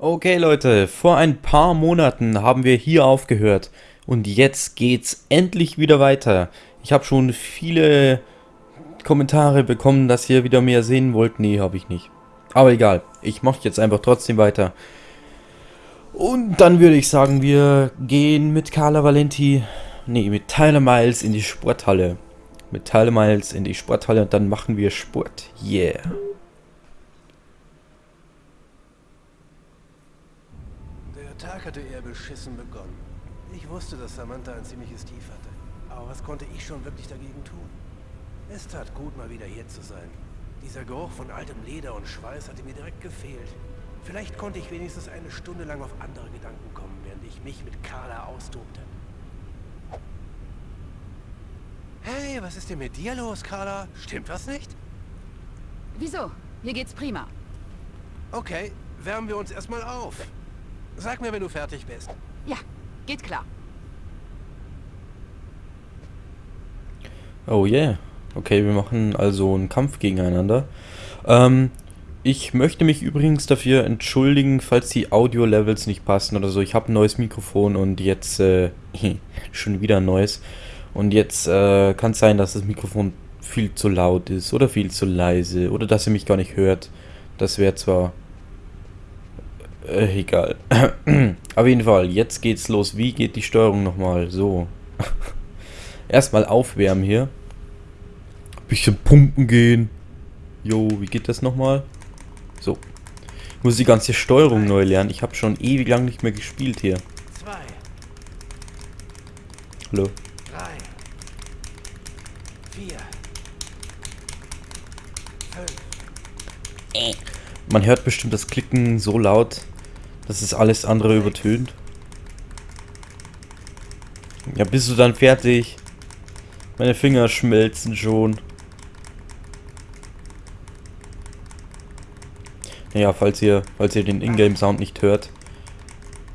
Okay Leute, vor ein paar Monaten haben wir hier aufgehört und jetzt geht's endlich wieder weiter. Ich habe schon viele Kommentare bekommen, dass ihr wieder mehr sehen wollt. Nee, habe ich nicht. Aber egal, ich mache jetzt einfach trotzdem weiter. Und dann würde ich sagen, wir gehen mit Carla Valenti, nee, mit Tyler Miles in die Sporthalle. Mit Tyler Miles in die Sporthalle und dann machen wir Sport. Yeah. Tag hatte eher beschissen begonnen. Ich wusste, dass Samantha ein ziemliches Tief hatte. Aber was konnte ich schon wirklich dagegen tun? Es tat gut, mal wieder hier zu sein. Dieser Geruch von altem Leder und Schweiß hatte mir direkt gefehlt. Vielleicht konnte ich wenigstens eine Stunde lang auf andere Gedanken kommen, während ich mich mit Carla austobte. Hey, was ist denn mit dir los, Carla? Stimmt was nicht? Wieso? Hier geht's prima. Okay, wärmen wir uns erstmal auf. Sag mir, wenn du fertig bist. Ja, geht klar. Oh yeah. Okay, wir machen also einen Kampf gegeneinander. Ähm, ich möchte mich übrigens dafür entschuldigen, falls die Audio-Levels nicht passen oder so. Ich habe ein neues Mikrofon und jetzt äh, schon wieder ein neues. Und jetzt äh, kann es sein, dass das Mikrofon viel zu laut ist oder viel zu leise oder dass ihr mich gar nicht hört. Das wäre zwar äh, egal. Auf jeden Fall, jetzt geht's los. Wie geht die Steuerung nochmal? So. Erstmal aufwärmen hier. Bisschen pumpen gehen. Jo, wie geht das nochmal? So. Ich muss die ganze Steuerung neu lernen. Ich habe schon ewig lang nicht mehr gespielt hier. Hallo. Man hört bestimmt das Klicken so laut. Das ist alles andere übertönt. Ja, bist du dann fertig? Meine Finger schmelzen schon. Ja, falls ihr, falls ihr den Ingame-Sound nicht hört.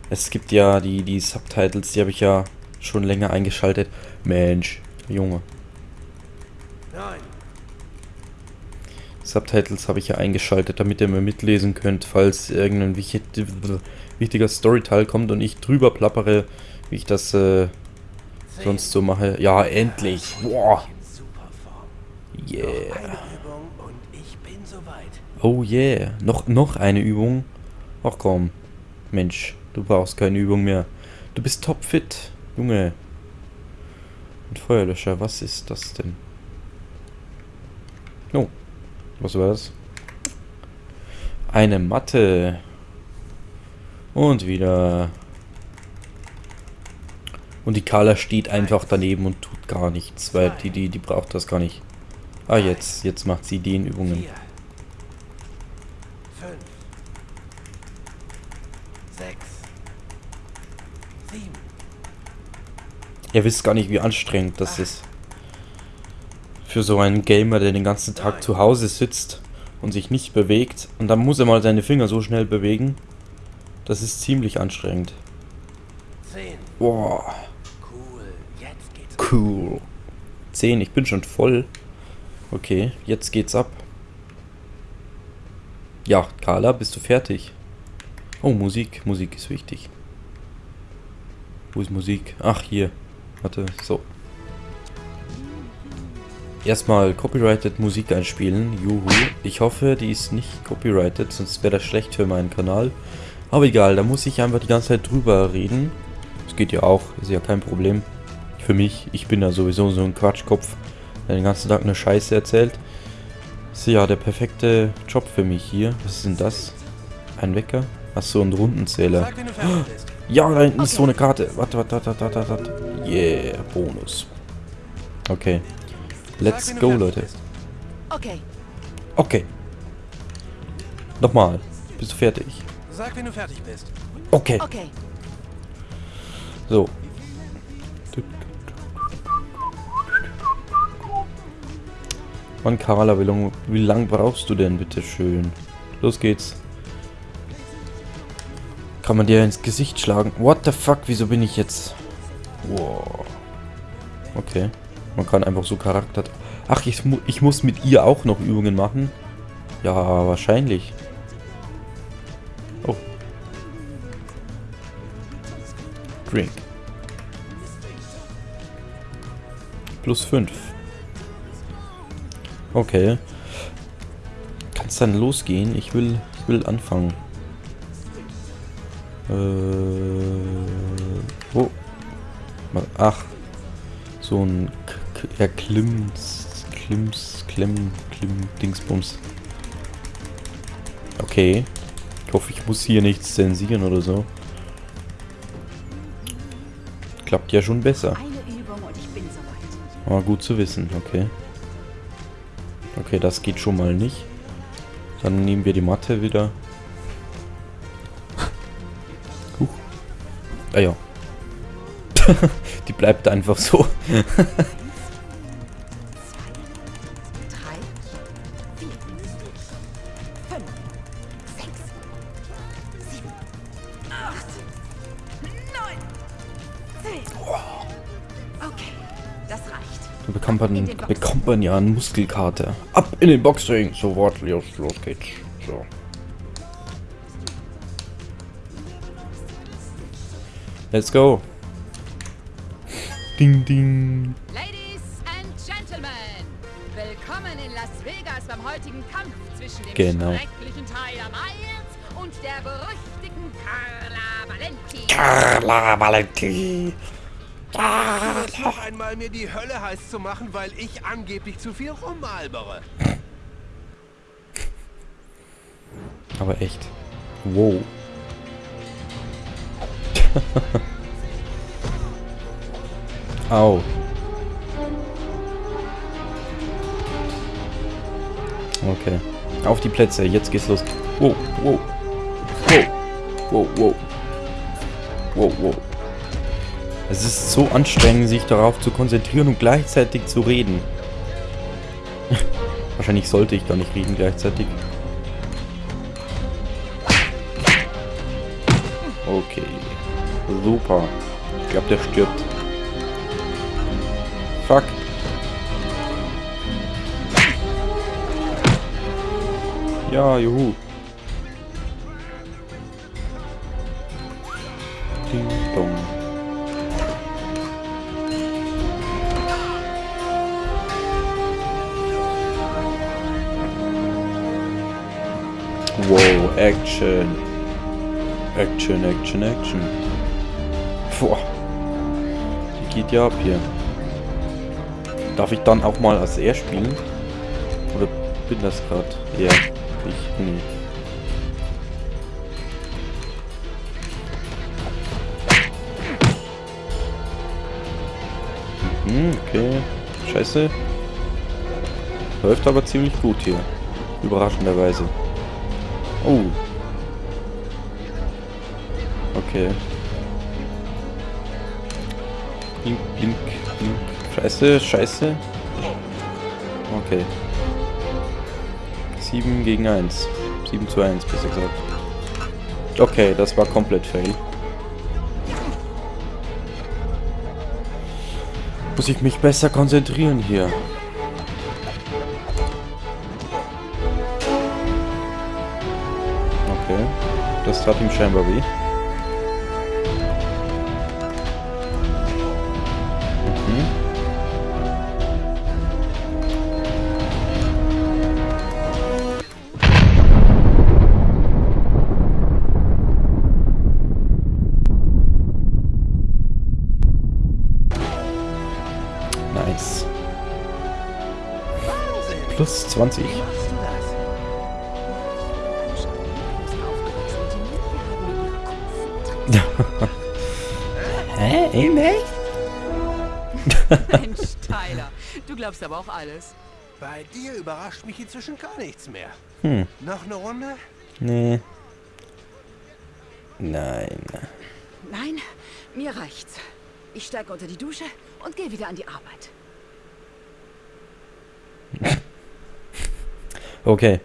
Es gibt ja die, die Subtitles, die habe ich ja schon länger eingeschaltet. Mensch, Junge. Nein. Subtitles habe ich ja eingeschaltet, damit ihr mir mitlesen könnt, falls irgendein wichtiger Storyteil kommt und ich drüber plappere, wie ich das äh, sonst so mache. Ja, endlich. Boah. Yeah. Oh yeah. Noch, noch eine Übung. Ach komm. Mensch, du brauchst keine Übung mehr. Du bist topfit, Junge. Und Feuerlöscher, was ist das denn? Oh. Was war das? Eine Matte. Und wieder. Und die Carla steht einfach daneben und tut gar nichts, weil die, die, die braucht das gar nicht. Ah, jetzt, jetzt macht sie den Übungen. Ihr wisst gar nicht, wie anstrengend das ist. Für so einen Gamer, der den ganzen Tag zu Hause sitzt und sich nicht bewegt. Und dann muss er mal seine Finger so schnell bewegen. Das ist ziemlich anstrengend. Boah. Cool. 10, ich bin schon voll. Okay, jetzt geht's ab. Ja, Carla, bist du fertig? Oh, Musik. Musik ist wichtig. Wo ist Musik? Ach, hier. Warte, so. Erstmal copyrighted Musik einspielen. Juhu. Ich hoffe, die ist nicht copyrighted, sonst wäre das schlecht für meinen Kanal. Aber egal, da muss ich einfach die ganze Zeit drüber reden. Das geht ja auch, ist ja kein Problem. Für mich, ich bin ja sowieso so ein Quatschkopf, der den ganzen Tag eine Scheiße erzählt. Ist ja der perfekte Job für mich hier. Was ist denn das? Ein Wecker? Achso, ein Rundenzähler. Ja, da hinten ist so eine Karte. Warte, warte, warte, warte, warte. Yeah, Bonus. Okay. Let's go, Leute. Okay. Okay. Nochmal. Bist du fertig? Sag, wenn du fertig bist. Okay. Okay. So. Mann, Carla, wie lang, wie lang brauchst du denn, bitte schön? Los geht's. Kann man dir ins Gesicht schlagen? What the fuck, wieso bin ich jetzt... Wow. Okay. Man kann einfach so Charakter... Ach, ich, mu ich muss mit ihr auch noch Übungen machen? Ja, wahrscheinlich. Oh. Drink. Plus 5. Okay. Kann es dann losgehen? Ich will, ich will anfangen. Äh, oh. Ach. So ein ja, Klimms, Klimms, Klemm, Klimm, Dingsbums. Okay. Ich hoffe, ich muss hier nichts zensieren oder so. Klappt ja schon besser. Aber gut zu wissen, okay. Okay, das geht schon mal nicht. Dann nehmen wir die Matte wieder. Huch. Ah ja. die bleibt einfach so. acht, neun, zehn. Okay, das reicht. Da bekommt man, bekommt man ja eine Muskelkarte. Ab in den Boxring. Sofort, los, los geht's. So. Let's go. Ding, ding. Ladies and Gentlemen, willkommen in Las Vegas beim heutigen Kampf zwischen dem Genau. schrecklichen Tyler Miles und der berüchtigten Carla Valenti. Carla Valenti. Jetzt noch einmal mir die Hölle heiß zu machen, weil ich angeblich zu viel rumalbere. Aber echt. Wow. Au. Okay. Auf die Plätze, jetzt geht's los. Wow, wow. Wow. Wow, wow. Wow, wow. Es ist so anstrengend, sich darauf zu konzentrieren und gleichzeitig zu reden. Wahrscheinlich sollte ich gar nicht reden gleichzeitig. Okay. Super. Ich glaube, der stirbt. Fuck. Ja, juhu. Ding dong. Wow, Action. Action, Action, Action. Boah. Die geht ja ab hier. Darf ich dann auch mal als er spielen? Oder bin das gerade? Ja, ich nee. Okay. Scheiße. Läuft aber ziemlich gut hier. Überraschenderweise. Oh. Okay. Blink, blink, blink. Scheiße, scheiße. Okay. 7 gegen 1. 7 zu 1, besser gesagt. Okay, das war komplett fail. Muss ich mich besser konzentrieren hier. Okay. Das tat ihm scheinbar weh. Plus 20. Wie machst du das? Hä? In echt? Mensch, Tyler, du glaubst aber auch alles. Bei dir überrascht mich inzwischen gar nichts mehr. Hm. Noch eine Runde? Nee. Nein. Nein, mir reicht's. Ich steige unter die Dusche und gehe wieder an die Arbeit. Okay.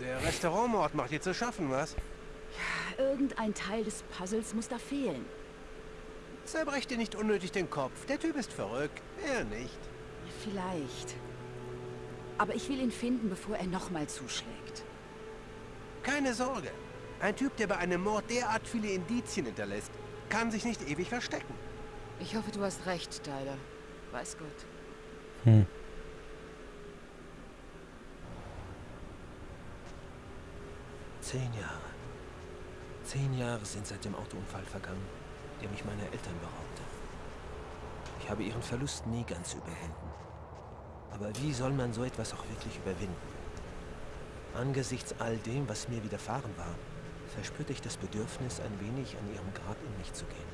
Der Restaurantmord macht dir zu schaffen, was? Irgendein Teil des Puzzles muss da fehlen. Zerbrech dir nicht unnötig den Kopf. Der Typ ist verrückt. Er nicht. Vielleicht. Aber ich will ihn finden, bevor er nochmal zuschlägt. Keine Sorge. Ein Typ, der bei einem Mord derart viele Indizien hinterlässt, kann sich nicht ewig verstecken. Ich hoffe, du hast recht, Tyler. Weiß Gott. Hm. Zehn Jahre. Zehn Jahre sind seit dem Autounfall vergangen, der mich meiner Eltern beraubte. Ich habe ihren Verlust nie ganz überwunden. Aber wie soll man so etwas auch wirklich überwinden? Angesichts all dem, was mir widerfahren war, verspürte ich das Bedürfnis, ein wenig an ihrem Grab in mich zu gehen.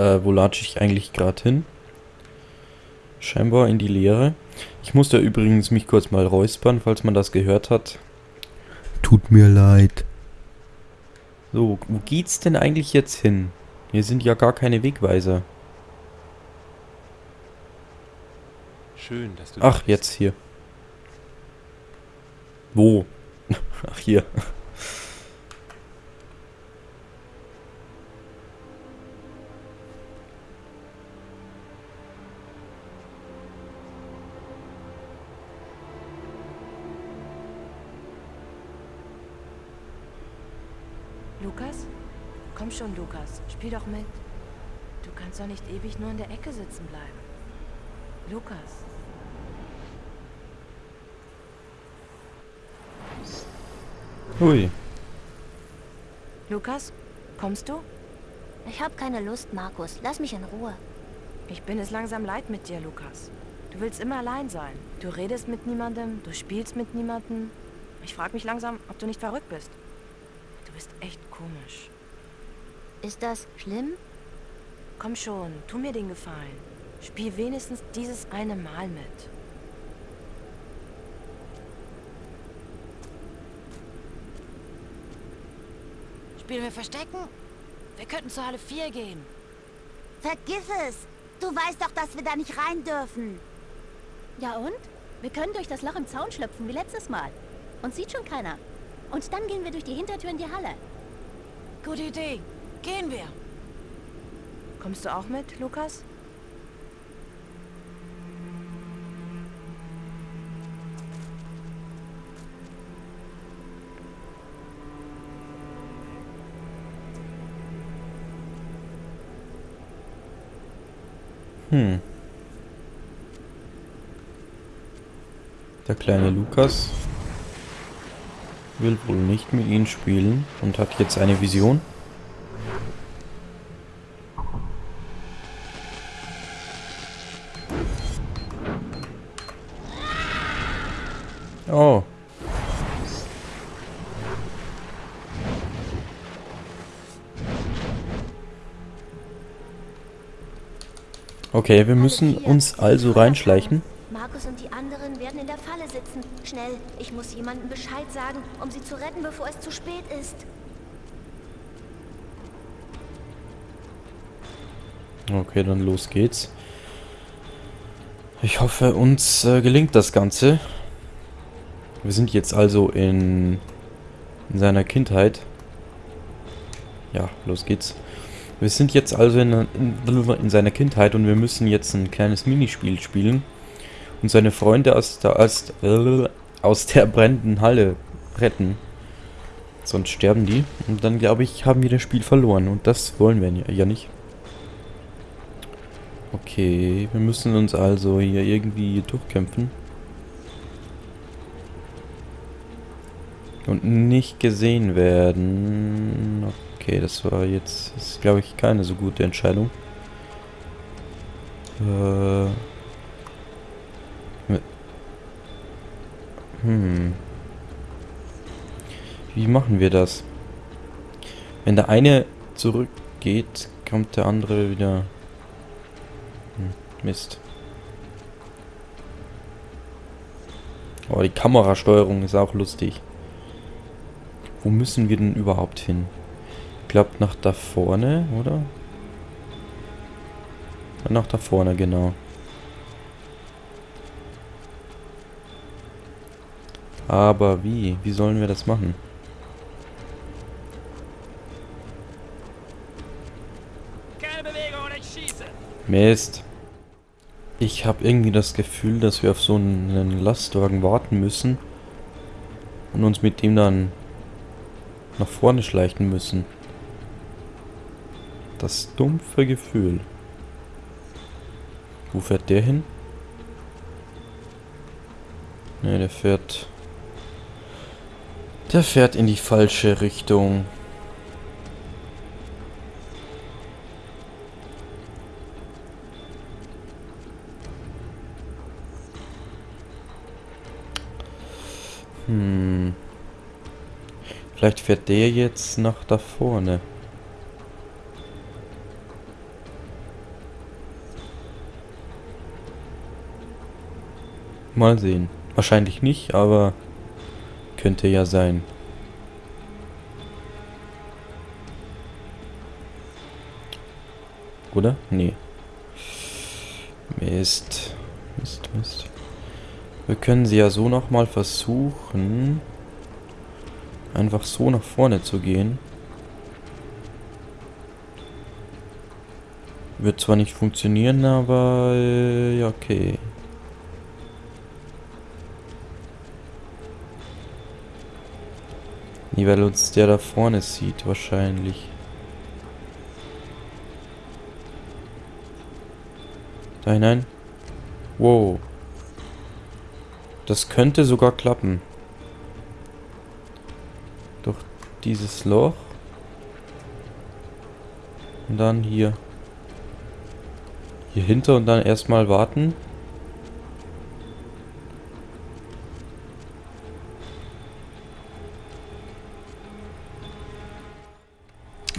Äh, wo latsche ich eigentlich gerade hin? Scheinbar in die Leere. Ich musste übrigens mich kurz mal räuspern, falls man das gehört hat. Tut mir leid. So, wo geht's denn eigentlich jetzt hin? Hier sind ja gar keine Wegweiser. Schön, dass du Ach, jetzt hier. Wo? Ach, hier. Komm schon, Lukas. Spiel doch mit. Du kannst doch nicht ewig nur in der Ecke sitzen bleiben. Lukas. Hui. Lukas? Kommst du? Ich habe keine Lust, Markus. Lass mich in Ruhe. Ich bin es langsam leid mit dir, Lukas. Du willst immer allein sein. Du redest mit niemandem, du spielst mit niemandem. Ich frage mich langsam, ob du nicht verrückt bist. Du bist echt komisch. Ist das schlimm? Komm schon, tu mir den Gefallen. Spiel wenigstens dieses eine Mal mit. Spielen wir Verstecken? Wir könnten zur Halle 4 gehen. Vergiss es! Du weißt doch, dass wir da nicht rein dürfen. Ja und? Wir können durch das Loch im Zaun schlüpfen, wie letztes Mal. Uns sieht schon keiner. Und dann gehen wir durch die Hintertür in die Halle. Gute Idee. Gehen wir. Kommst du auch mit, Lukas? Hm. Der kleine Lukas will wohl nicht mit ihnen spielen und hat jetzt eine Vision. Okay, wir müssen uns also reinschleichen. Markus und die anderen werden in der Falle sitzen. Schnell, ich muss jemandem Bescheid sagen, um sie zu retten, bevor es zu spät ist. Okay, dann los geht's. Ich hoffe, uns äh, gelingt das Ganze. Wir sind jetzt also in, in seiner Kindheit. Ja, los geht's. Wir sind jetzt also in, in, in seiner Kindheit und wir müssen jetzt ein kleines Minispiel spielen und seine Freunde aus der, aus, äh, aus der brennenden Halle retten. Sonst sterben die. Und dann, glaube ich, haben wir das Spiel verloren. Und das wollen wir ja nicht. Okay, wir müssen uns also hier irgendwie durchkämpfen. Und nicht gesehen werden. Okay, das war jetzt, ist glaube ich keine so gute Entscheidung. Äh... Hm. Wie machen wir das? Wenn der eine zurückgeht, kommt der andere wieder... Hm, Mist. Oh, die Kamerasteuerung ist auch lustig. Wo müssen wir denn überhaupt hin? Glaube nach da vorne, oder? Nach da vorne, genau. Aber wie? Wie sollen wir das machen? Mist. Ich habe irgendwie das Gefühl, dass wir auf so einen Lastwagen warten müssen und uns mit dem dann nach vorne schleichen müssen. Das dumpfe Gefühl. Wo fährt der hin? Ne, der fährt... Der fährt in die falsche Richtung. Hm. Vielleicht fährt der jetzt nach da vorne. Mal sehen. Wahrscheinlich nicht, aber könnte ja sein. Oder? Nee. Mist. Mist, Mist. Wir können sie ja so nochmal versuchen, einfach so nach vorne zu gehen. Wird zwar nicht funktionieren, aber äh, ja, okay. Nie, weil uns der da vorne sieht, wahrscheinlich. Da hinein. Wow. Das könnte sogar klappen. Durch dieses Loch. Und dann hier. Hier hinter und dann erstmal warten.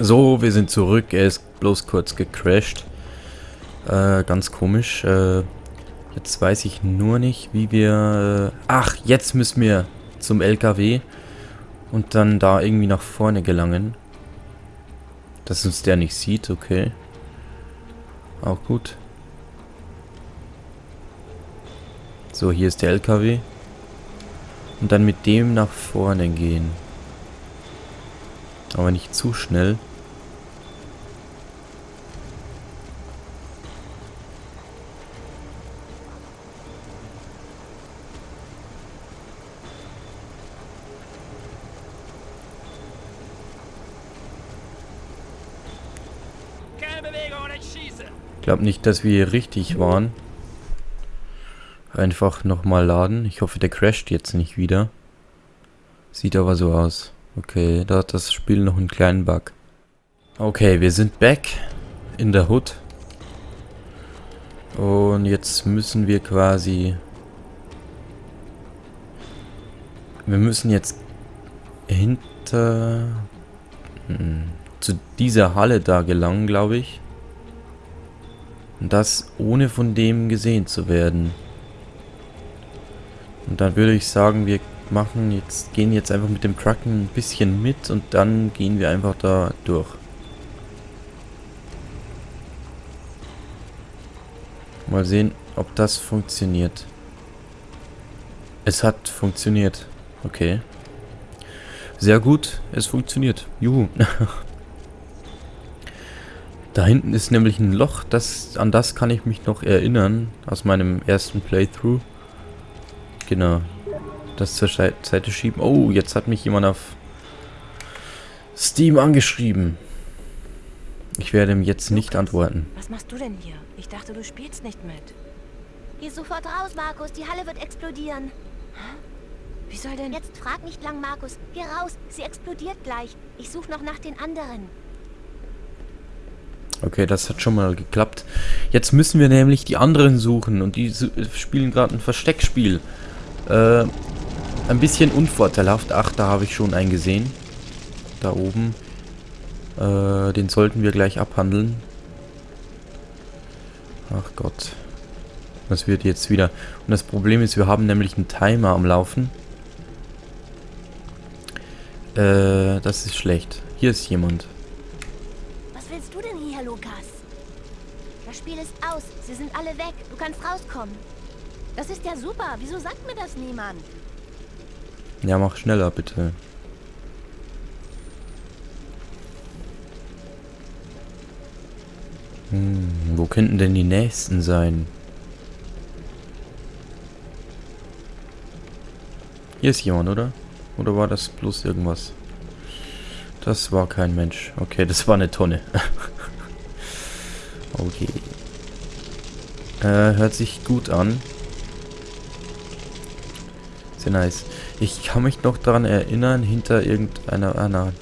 So, wir sind zurück. Er ist bloß kurz gecrashed. Äh, ganz komisch. Äh, Jetzt weiß ich nur nicht, wie wir... Äh, ach, jetzt müssen wir zum LKW und dann da irgendwie nach vorne gelangen. Dass uns der nicht sieht, okay. Auch gut. So, hier ist der LKW. Und dann mit dem nach vorne gehen. Aber nicht zu schnell. Ich glaube nicht, dass wir richtig waren. Einfach nochmal laden. Ich hoffe, der crasht jetzt nicht wieder. Sieht aber so aus. Okay, da hat das Spiel noch einen kleinen Bug. Okay, wir sind back in der Hood. Und jetzt müssen wir quasi... Wir müssen jetzt hinter... Hm, zu dieser Halle da gelangen, glaube ich. Und das ohne von dem gesehen zu werden. Und dann würde ich sagen, wir machen jetzt, gehen jetzt einfach mit dem Truck ein bisschen mit und dann gehen wir einfach da durch. Mal sehen, ob das funktioniert. Es hat funktioniert. Okay. Sehr gut, es funktioniert. Juhu. Da hinten ist nämlich ein Loch, das, an das kann ich mich noch erinnern, aus meinem ersten Playthrough. Genau. Das zur Seite schieben. Oh, jetzt hat mich jemand auf Steam angeschrieben. Ich werde ihm jetzt nicht antworten. Was machst du denn hier? Ich dachte, du spielst nicht mit. Geh sofort raus, Markus. Die Halle wird explodieren. Wie soll denn... Jetzt frag nicht lang, Markus. Geh raus. Sie explodiert gleich. Ich suche noch nach den anderen. Okay, das hat schon mal geklappt. Jetzt müssen wir nämlich die anderen suchen und die spielen gerade ein Versteckspiel. Äh, ein bisschen unvorteilhaft. Ach, da habe ich schon einen gesehen. Da oben. Äh, den sollten wir gleich abhandeln. Ach Gott. Das wird jetzt wieder... Und das Problem ist, wir haben nämlich einen Timer am Laufen. Äh, das ist schlecht. Hier ist jemand. Spiel ist aus. Sie sind alle weg. Du kannst rauskommen. Das ist ja super. Wieso sagt mir das niemand? Ja, mach schneller, bitte. Hm, wo könnten denn die nächsten sein? Hier ist jemand, oder? Oder war das bloß irgendwas? Das war kein Mensch. Okay, das war eine Tonne. okay. Äh, hört sich gut an. Sehr nice. Ich kann mich noch daran erinnern, hinter irgendeiner... Ah, nein.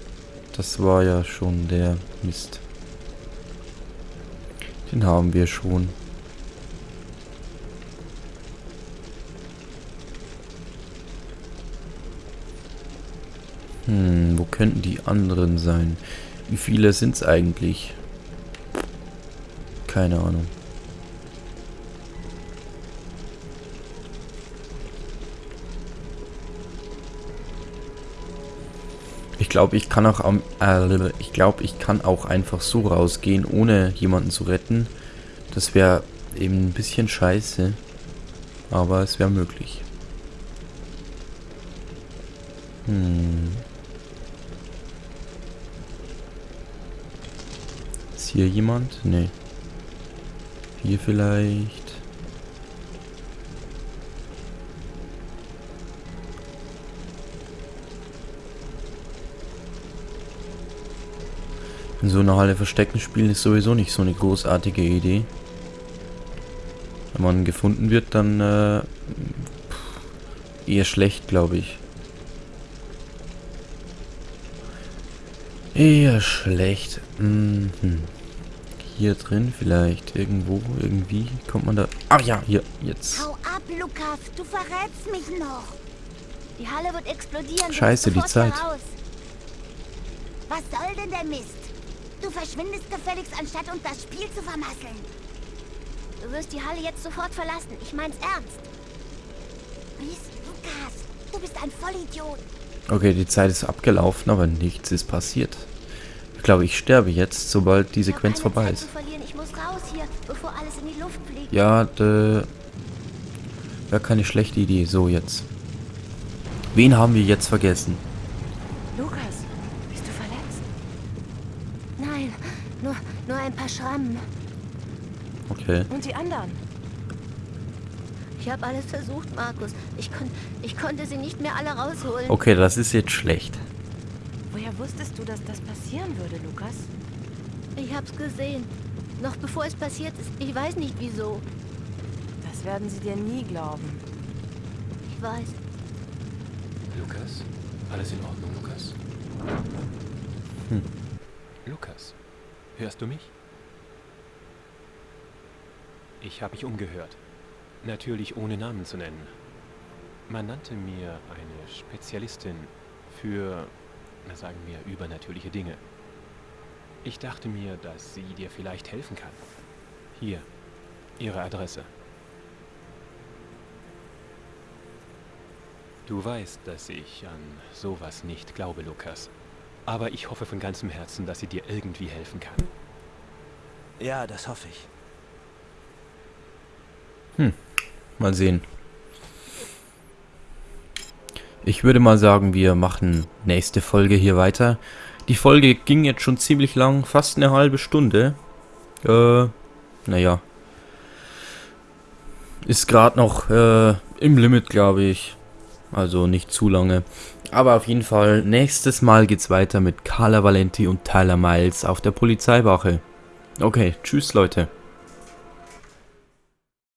Das war ja schon der Mist. Den haben wir schon. Hm, wo könnten die anderen sein? Wie viele sind es eigentlich? Keine Ahnung. Glaube, ich kann auch am, äh, ich glaube, ich kann auch einfach so rausgehen, ohne jemanden zu retten. Das wäre eben ein bisschen scheiße, aber es wäre möglich. Hm. Ist hier jemand? Nee. Hier vielleicht. In so einer Halle Verstecken spielen ist sowieso nicht so eine großartige Idee. Wenn man gefunden wird, dann äh, eher schlecht, glaube ich. Eher schlecht. Mhm. Hier drin vielleicht. Irgendwo, irgendwie. Kommt man da... Ach ja, hier, jetzt. Hau ab, Lukas. Du verrätst mich noch. Die Halle wird explodieren. Scheiße, die Zeit. Raus. Was soll denn der Mist? Du verschwindest gefälligst, anstatt uns das Spiel zu vermasseln. Du wirst die Halle jetzt sofort verlassen. Ich mein's ernst. Mies, Lukas, du bist ein Vollidiot. Okay, die Zeit ist abgelaufen, aber nichts ist passiert. Ich glaube, ich sterbe jetzt, sobald die Sequenz vorbei ist. Hier, ja, wäre keine schlechte Idee. So, jetzt. Wen haben wir jetzt vergessen? Schrammen. Okay. Und die anderen? Ich habe alles versucht, Markus. Ich, kon ich konnte sie nicht mehr alle rausholen. Okay, das ist jetzt schlecht. Woher wusstest du, dass das passieren würde, Lukas? Ich hab's gesehen. Noch bevor es passiert ist. Ich weiß nicht wieso. Das werden sie dir nie glauben. Ich weiß. Lukas? Alles in Ordnung, Lukas? Hm. Lukas, hörst du mich? Ich habe mich umgehört. Natürlich ohne Namen zu nennen. Man nannte mir eine Spezialistin für, na sagen wir, übernatürliche Dinge. Ich dachte mir, dass sie dir vielleicht helfen kann. Hier, ihre Adresse. Du weißt, dass ich an sowas nicht glaube, Lukas. Aber ich hoffe von ganzem Herzen, dass sie dir irgendwie helfen kann. Ja, das hoffe ich. Hm. Mal sehen. Ich würde mal sagen, wir machen nächste Folge hier weiter. Die Folge ging jetzt schon ziemlich lang, fast eine halbe Stunde. Äh, naja. Ist gerade noch äh, im Limit, glaube ich. Also nicht zu lange. Aber auf jeden Fall, nächstes Mal geht's weiter mit Carla Valenti und Tyler Miles auf der Polizeiwache. Okay, tschüss Leute.